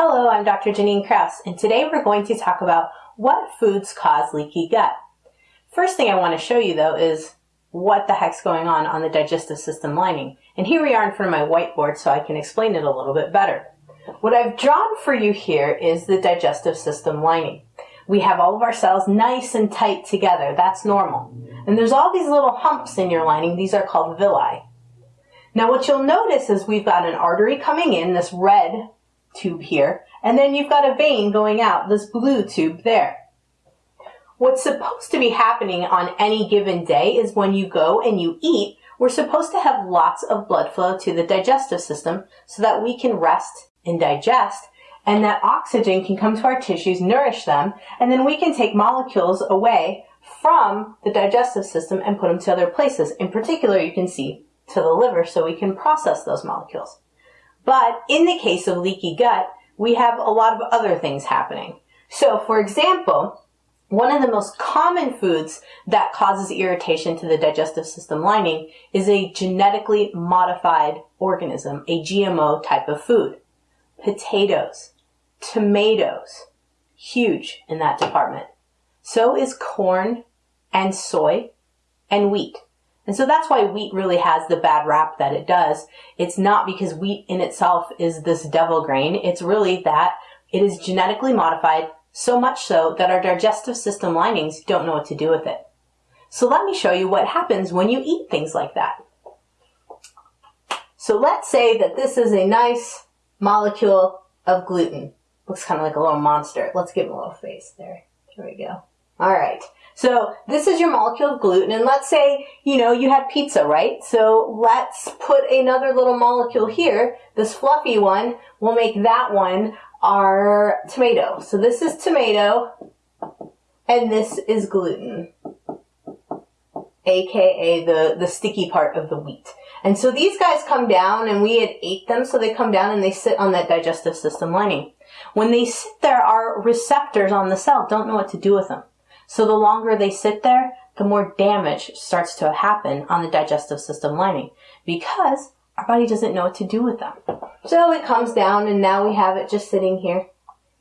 Hello, I'm Dr. Janine Kraus, and today we're going to talk about what foods cause leaky gut. First thing I want to show you though is what the heck's going on on the digestive system lining. And here we are in front of my whiteboard so I can explain it a little bit better. What I've drawn for you here is the digestive system lining. We have all of our cells nice and tight together. That's normal. And there's all these little humps in your lining. These are called villi. Now what you'll notice is we've got an artery coming in, this red tube here, and then you've got a vein going out, this blue tube there. What's supposed to be happening on any given day is when you go and you eat, we're supposed to have lots of blood flow to the digestive system so that we can rest and digest and that oxygen can come to our tissues, nourish them, and then we can take molecules away from the digestive system and put them to other places. In particular, you can see to the liver so we can process those molecules. But in the case of leaky gut, we have a lot of other things happening. So for example, one of the most common foods that causes irritation to the digestive system lining is a genetically modified organism, a GMO type of food. Potatoes, tomatoes, huge in that department. So is corn and soy and wheat. And so that's why wheat really has the bad rap that it does. It's not because wheat in itself is this devil grain. It's really that it is genetically modified so much so that our digestive system linings don't know what to do with it. So let me show you what happens when you eat things like that. So let's say that this is a nice molecule of gluten. Looks kind of like a little monster. Let's give him a little face there. There we go. All right. So this is your molecule of gluten. And let's say, you know, you had pizza, right? So let's put another little molecule here. This fluffy one, we'll make that one our tomato. So this is tomato and this is gluten, aka the, the sticky part of the wheat. And so these guys come down and we had ate them, so they come down and they sit on that digestive system lining. When they sit there, our receptors on the cell don't know what to do with them. So the longer they sit there, the more damage starts to happen on the digestive system lining because our body doesn't know what to do with them. So it comes down and now we have it just sitting here.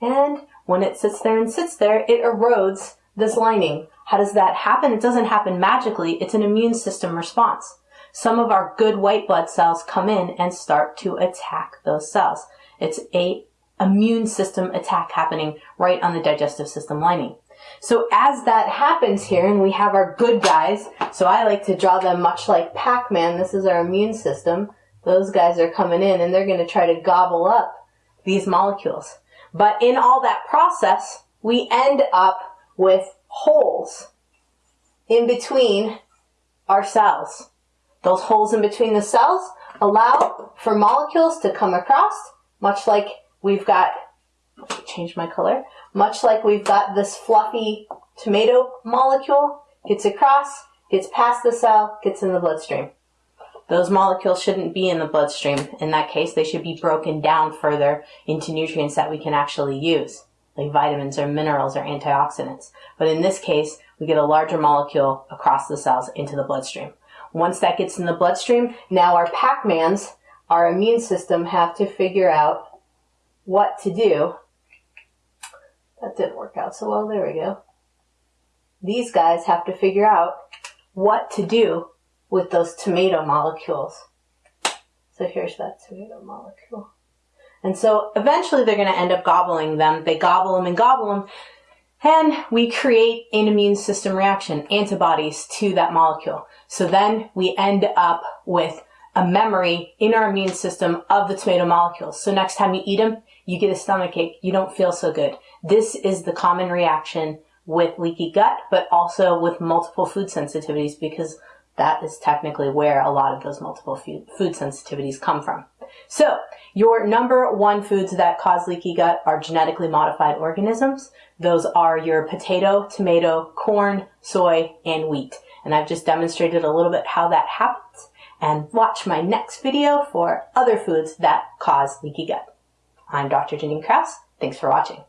And when it sits there and sits there, it erodes this lining. How does that happen? It doesn't happen magically. It's an immune system response. Some of our good white blood cells come in and start to attack those cells. It's a immune system attack happening right on the digestive system lining. So as that happens here, and we have our good guys, so I like to draw them much like Pac-Man. This is our immune system. Those guys are coming in and they're going to try to gobble up these molecules. But in all that process, we end up with holes in between our cells. Those holes in between the cells allow for molecules to come across, much like we've got, change my color, much like we've got this fluffy tomato molecule, gets across, gets past the cell, gets in the bloodstream. Those molecules shouldn't be in the bloodstream. In that case, they should be broken down further into nutrients that we can actually use, like vitamins or minerals or antioxidants. But in this case, we get a larger molecule across the cells into the bloodstream. Once that gets in the bloodstream, now our Pac-Mans, our immune system, have to figure out what to do that didn't work out so well. There we go. These guys have to figure out what to do with those tomato molecules. So here's that tomato molecule. And so eventually they're going to end up gobbling them. They gobble them and gobble them. And we create an immune system reaction, antibodies to that molecule. So then we end up with a memory in our immune system of the tomato molecules. So next time you eat them, you get a stomach ache, you don't feel so good. This is the common reaction with leaky gut, but also with multiple food sensitivities because that is technically where a lot of those multiple food sensitivities come from. So, your number one foods that cause leaky gut are genetically modified organisms. Those are your potato, tomato, corn, soy, and wheat. And I've just demonstrated a little bit how that happens. And watch my next video for other foods that cause leaky gut. I'm Dr. Janine Kraus. Thanks for watching.